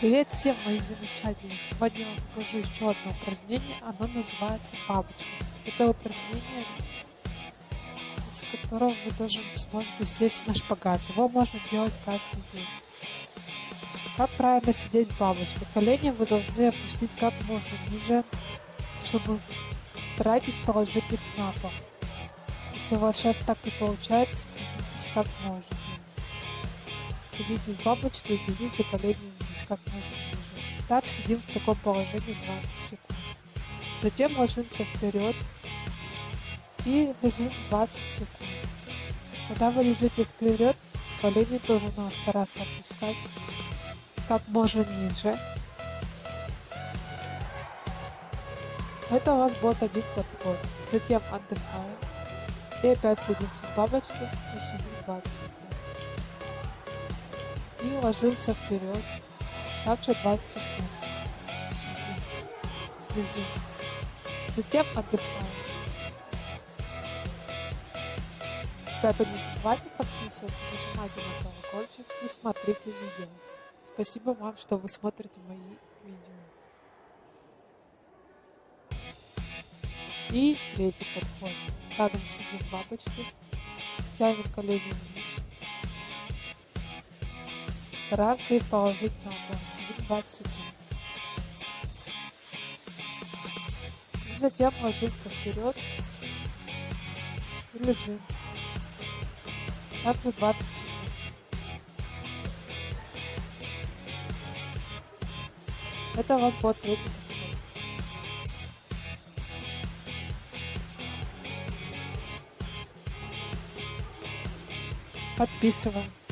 Привет всем, мои замечательные! Сегодня я вам покажу еще одно упражнение. Оно называется бабочка. Это упражнение, из которого вы тоже сможете сесть на шпагат. Его можно делать каждый день. Как правильно сидеть в бабочке? Колени вы должны опустить как можно ниже, чтобы старайтесь положить их на пол. Если у вас сейчас так и получается, тянитесь как можете. Сидите в бабочке и тяните колени вниз как можно ниже. Так сидим в таком положении 20 секунд. Затем ложимся вперед и лежим 20 секунд. Когда вы лежите вперед, колени тоже надо стараться опускать как можно ниже. Это у вас будет один подход. Затем отдыхаем. И опять садимся в бабочке и сидим 20 секунд. И ложимся вперед. Также 20 секунд. Сидим. Лежим. Затем отдыхаем. Ребята, не забывайте подписываться, нажимайте на колокольчик и смотрите видео. Спасибо вам, что вы смотрите мои видео. И третий подход. Рядом сидим в бабочке, тянем колени вниз. Их положить на пол. Сидим 20 секунд. И затем ложимся вперед и лежим. Также 20 секунд. Это у вас будет третий. Подписываемся.